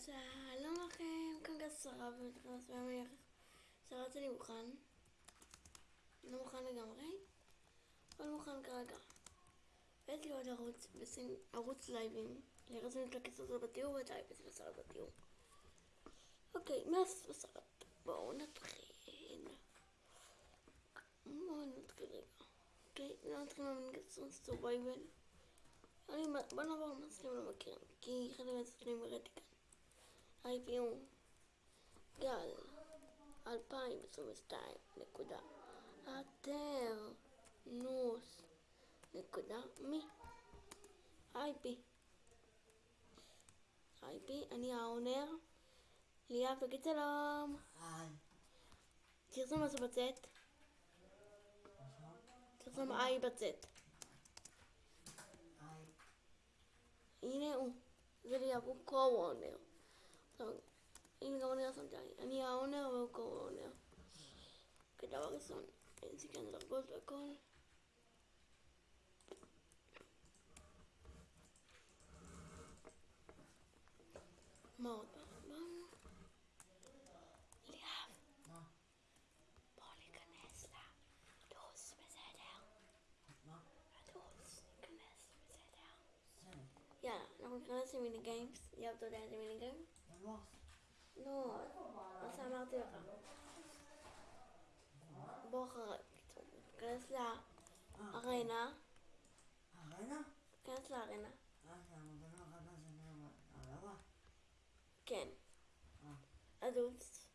שלום לכם, כאן גס שרה ונכנס בימים שרת אני מוכן. לא מוכן לגמרי, אבל מוכן כרגע. ויש לי עוד ערוץ, בסין, ערוץ לייבים. לרזים את הכסף הזה בתיאור ואת האייפס ושרת בתיאור. אוקיי, מס ושרת. בואו נתחיל. בואו נתחיל רגע. אוקיי, נתחיל מהמנגסון סורווייבל. בוא נעבור למסלול לא מכירים, כי אחד מהסרטונים הראיתי כאן. ה-IPU גל 2022 נקודה אתר נוס נקודה. מי? IP IP אני האונר ליאב תגיד שלום תרשום משהו בצאת תרשום איי בצאת הנה הוא זה ליאב הוא קו-אונר הנה גם אני רשמתי, אני האונר והוא קו-אונר. כדבר ראשון, אין סיכן דרגות והכל. מה עוד פעם? ליאב. בוא ניכנס לדוס, בסדר? לדוס, ניכנס, בסדר? יאללה, אנחנו ניכנס למיני גיימס. ליאב, אתה יודע איזה מיני גיימס? לא, מה שאמרתי לך. בוא אחרי, תיכנס לארנה. ארנה? תיכנס לארנה. אה, כן. אה. אדוס.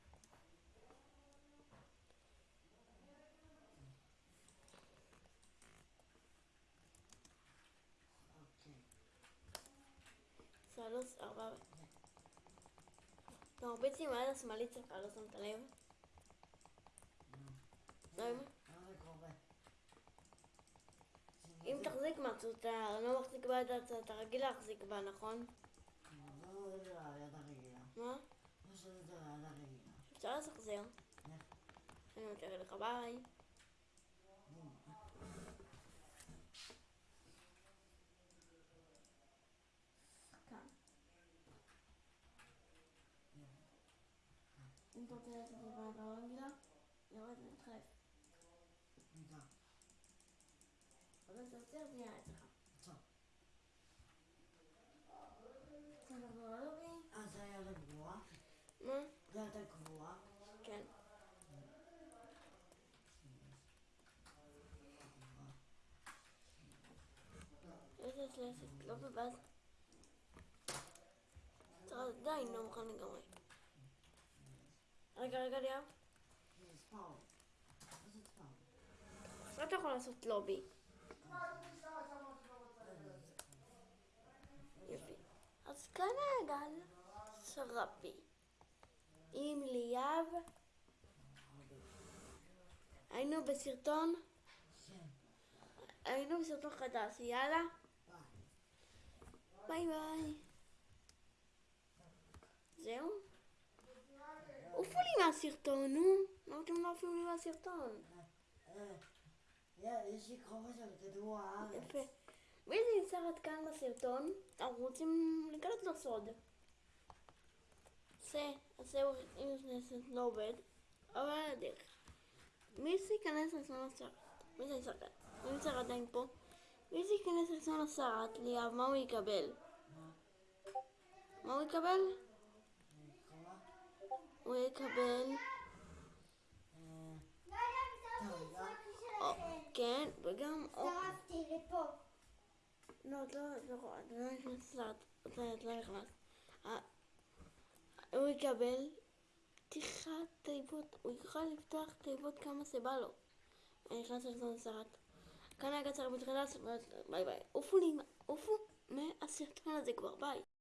אוקיי. שלוש, ארבע. מרביץ עם היד השמאלית שלך, לא שמת לב? לא? אם תחזיק משהו, אתה לא מחזיק ביד, אתה אתה רגיל להחזיק בה, נכון? לא. מה? לא. אפשר לשחזר. איך? אני מתאר לך ביי. כאן. אם אתה רוצה לעשות את זה ביד רגילה, יורד ומתחלף. ניגע. אבל אתה עוצר זה יהיה אצלך. עצור. עכשיו נחזור ללובי. אה, זה היד הגבוהה? מה? זה היד הגבוהה? כן. איזה שלשת, לא בבאז. עדיין לא מוכן לגמרי. רגע, רגע, ליאב. מה אתה יכול לעשות לובי. יופי. אז כאן גל שרפי. עם ליאב. היינו בסרטון. היינו בסרטון חדש, יאללה, ביי. ביי ביי. זהו? עופו לי מהסרטון, נו. למה אתם לא עפים לי אה, יש לי חופש על כדור הארץ. יפה. זה נמצא עד כאן בסרטון? אנחנו רוצים לגלות לו סוד. זה, זהו, זה לא עובד, אבל על הדרך. מי שייכנס לסרטון הסרט? מי זה כאן? מי נמצא עדיין פה? מי שייכנס לסרטון הסרט, ליאב, מה הוא יקבל? מה? הוא יקבל? הוא יקבל, או, הצטרפתי לפה. לא, לא, לא, לא נכנסת לסרט, את לא- את לא נכנס. אה, הוא יקבל פתיחת תיבות, הוא יוכל לפתוח תיבות כמה שבא לו. אני נכנס לסרטון הסרט. כאן היה קצר בתחילת, ביי ביי. עופו לי, עופו מהסרטון הזה כבר, ביי.